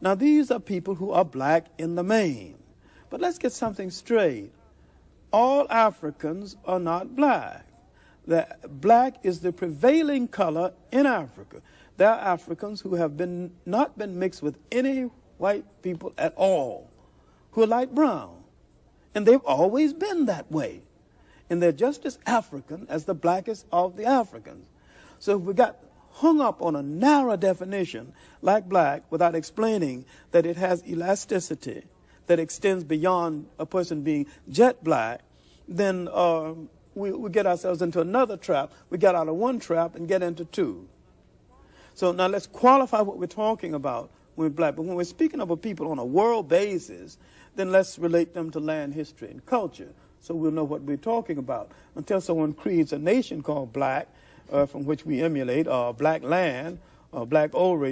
Now, these are people who are black in the main. But let's get something straight. All Africans are not black. The black is the prevailing color in Africa. There are Africans who have been not been mixed with any white people at all, who are light brown. And they've always been that way. And they're just as African as the blackest of the Africans. So if we got hung up on a narrow definition like black without explaining that it has elasticity that extends beyond a person being jet black, then uh, we, we get ourselves into another trap. We get out of one trap and get into two. So now let's qualify what we're talking about when we're black. But when we're speaking of a people on a world basis, then let's relate them to land history and culture so we'll know what we're talking about. Until someone creates a nation called black, from which we emulate, uh, black land, or black Oreo,